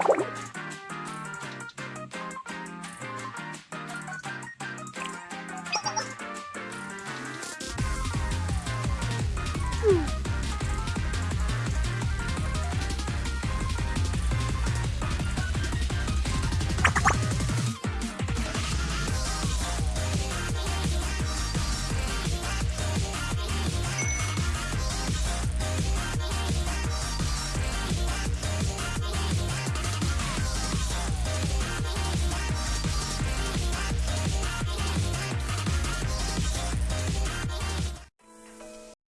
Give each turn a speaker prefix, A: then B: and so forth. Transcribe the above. A: you